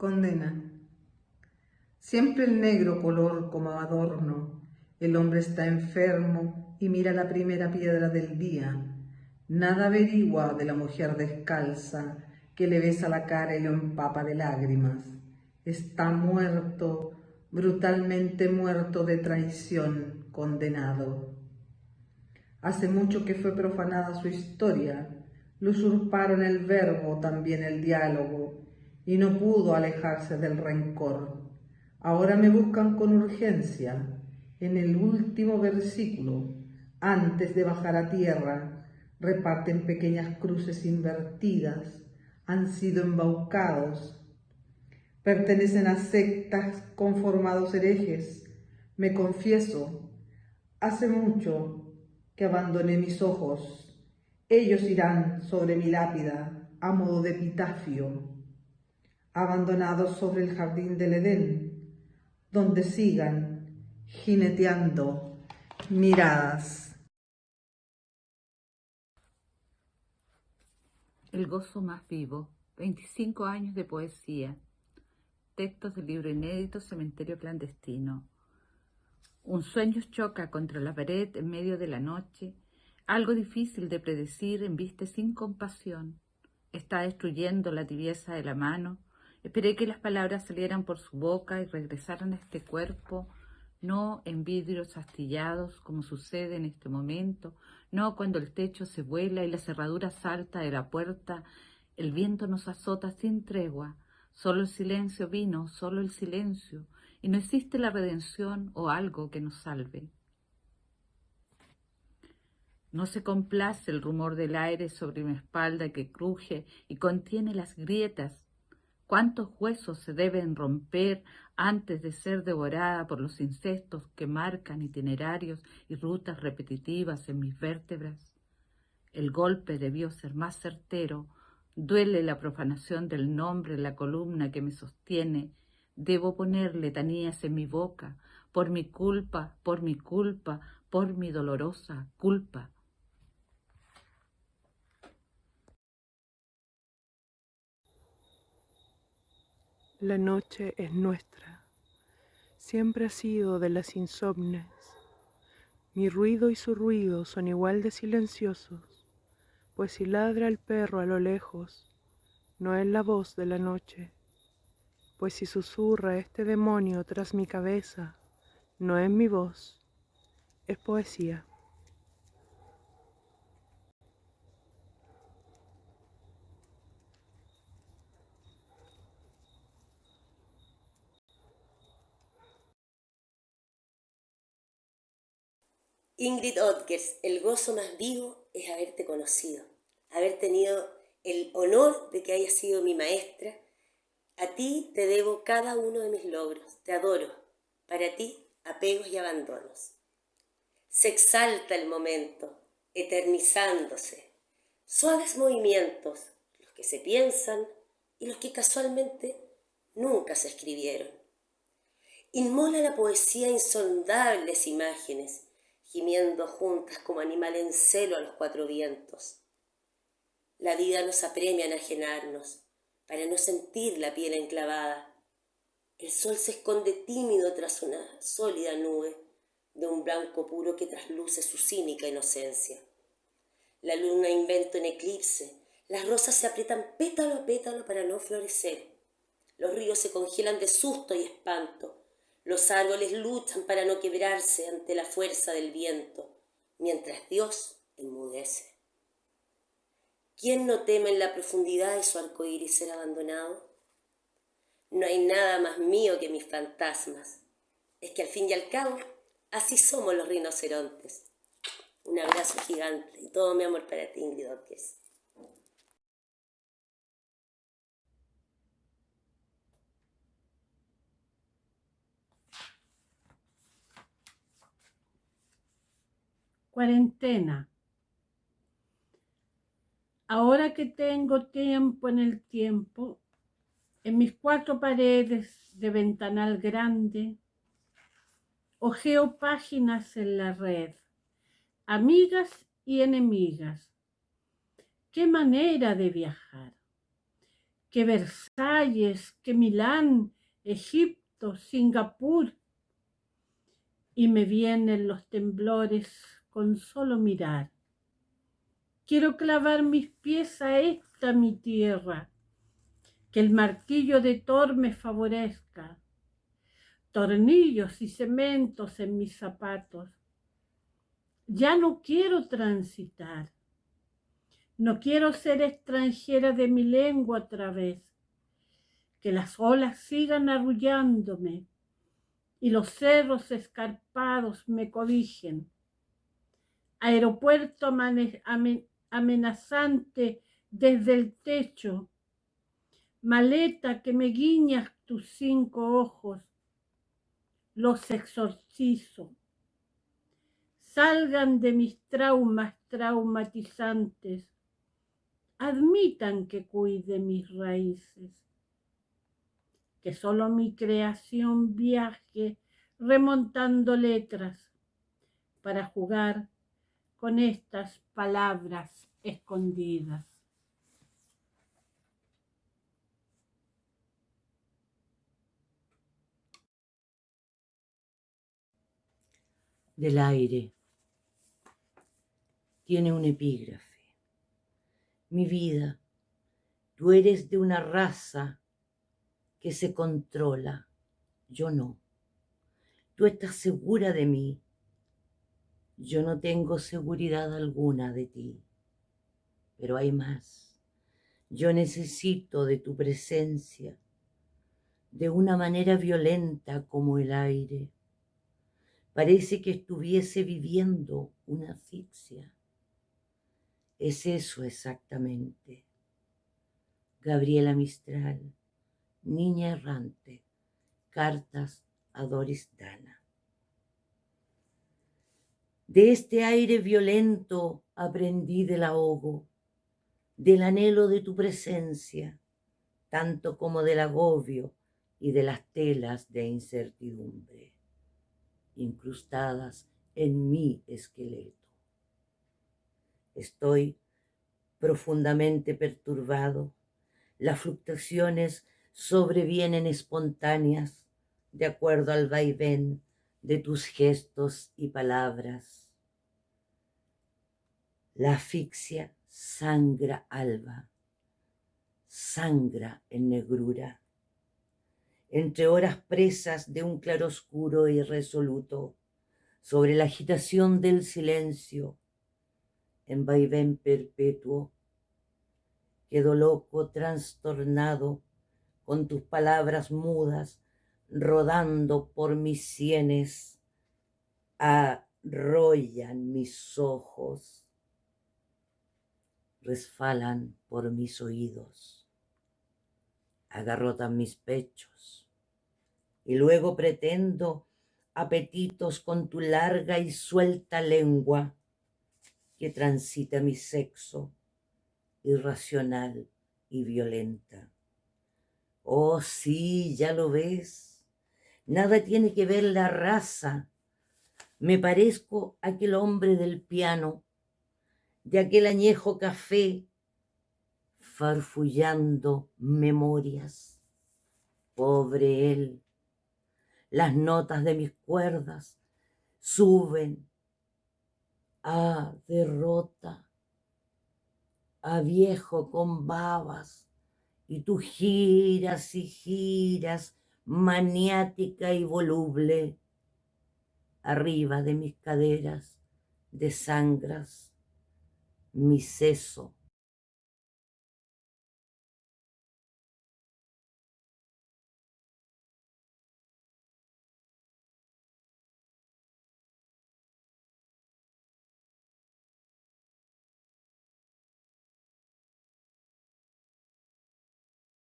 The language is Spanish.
Condena. Siempre el negro color como adorno. El hombre está enfermo y mira la primera piedra del día. Nada averigua de la mujer descalza que le besa la cara y lo empapa de lágrimas. Está muerto, brutalmente muerto de traición, condenado. Hace mucho que fue profanada su historia, lo usurparon el verbo, también el diálogo, y no pudo alejarse del rencor. Ahora me buscan con urgencia. En el último versículo, antes de bajar a tierra, reparten pequeñas cruces invertidas, han sido embaucados, pertenecen a sectas conformados herejes. Me confieso, hace mucho que abandoné mis ojos. Ellos irán sobre mi lápida a modo de epitafio abandonados sobre el jardín del Edén, donde sigan jineteando miradas. El gozo más vivo, 25 años de poesía, textos del libro inédito Cementerio clandestino. Un sueño choca contra la pared en medio de la noche, algo difícil de predecir en vista sin compasión. Está destruyendo la tibieza de la mano, Esperé que las palabras salieran por su boca y regresaran a este cuerpo, no en vidrios astillados como sucede en este momento, no cuando el techo se vuela y la cerradura salta de la puerta, el viento nos azota sin tregua, solo el silencio vino, solo el silencio, y no existe la redención o algo que nos salve. No se complace el rumor del aire sobre mi espalda que cruje y contiene las grietas cuántos huesos se deben romper antes de ser devorada por los insectos que marcan itinerarios y rutas repetitivas en mis vértebras. El golpe debió ser más certero, duele la profanación del nombre en la columna que me sostiene, debo poner letanías en mi boca, por mi culpa, por mi culpa, por mi dolorosa culpa. La noche es nuestra, siempre ha sido de las insomnes. Mi ruido y su ruido son igual de silenciosos, pues si ladra el perro a lo lejos, no es la voz de la noche, pues si susurra este demonio tras mi cabeza, no es mi voz, es poesía. Ingrid Odgers, el gozo más vivo es haberte conocido, haber tenido el honor de que hayas sido mi maestra. A ti te debo cada uno de mis logros, te adoro. Para ti, apegos y abandonos. Se exalta el momento, eternizándose. Suaves movimientos, los que se piensan y los que casualmente nunca se escribieron. Inmola la poesía insondables imágenes, gimiendo juntas como animal en celo a los cuatro vientos. La vida nos apremia a enajenarnos, para no sentir la piel enclavada. El sol se esconde tímido tras una sólida nube de un blanco puro que trasluce su cínica inocencia. La luna inventa en eclipse, las rosas se aprietan pétalo a pétalo para no florecer. Los ríos se congelan de susto y espanto, los árboles luchan para no quebrarse ante la fuerza del viento, mientras Dios enmudece. ¿Quién no teme en la profundidad de su arco iris ser abandonado? No hay nada más mío que mis fantasmas. Es que al fin y al cabo, así somos los rinocerontes. Un abrazo gigante y todo mi amor para ti, Ingrid Cuarentena. Ahora que tengo tiempo en el tiempo, en mis cuatro paredes de ventanal grande, ojeo páginas en la red, amigas y enemigas. Qué manera de viajar. que Versalles, que Milán, Egipto, Singapur. Y me vienen los temblores con solo mirar. Quiero clavar mis pies a esta mi tierra, que el martillo de Thor me favorezca, tornillos y cementos en mis zapatos. Ya no quiero transitar, no quiero ser extranjera de mi lengua otra vez, que las olas sigan arrullándome y los cerros escarpados me codijen. Aeropuerto amenazante desde el techo, maleta que me guiñas tus cinco ojos, los exorcizo. Salgan de mis traumas traumatizantes, admitan que cuide mis raíces, que solo mi creación viaje remontando letras para jugar con estas palabras escondidas. Del aire. Tiene un epígrafe. Mi vida, tú eres de una raza que se controla, yo no. Tú estás segura de mí, yo no tengo seguridad alguna de ti, pero hay más. Yo necesito de tu presencia de una manera violenta como el aire. Parece que estuviese viviendo una asfixia. Es eso exactamente. Gabriela Mistral, Niña Errante, Cartas a Doris Dana. De este aire violento aprendí del ahogo, del anhelo de tu presencia, tanto como del agobio y de las telas de incertidumbre, incrustadas en mi esqueleto. Estoy profundamente perturbado, las fluctuaciones sobrevienen espontáneas de acuerdo al vaivén de tus gestos y palabras la asfixia sangra alba, sangra en negrura. Entre horas presas de un claroscuro irresoluto, sobre la agitación del silencio, en vaivén perpetuo, quedo loco, trastornado, con tus palabras mudas, rodando por mis sienes, arrollan mis ojos resfalan por mis oídos, agarrotan mis pechos, y luego pretendo apetitos con tu larga y suelta lengua que transita mi sexo, irracional y violenta. Oh, sí, ya lo ves, nada tiene que ver la raza. Me parezco aquel hombre del piano de aquel añejo café, farfullando memorias. Pobre él, las notas de mis cuerdas suben a derrota, a viejo con babas, y tú giras y giras, maniática y voluble, arriba de mis caderas de sangras mi seso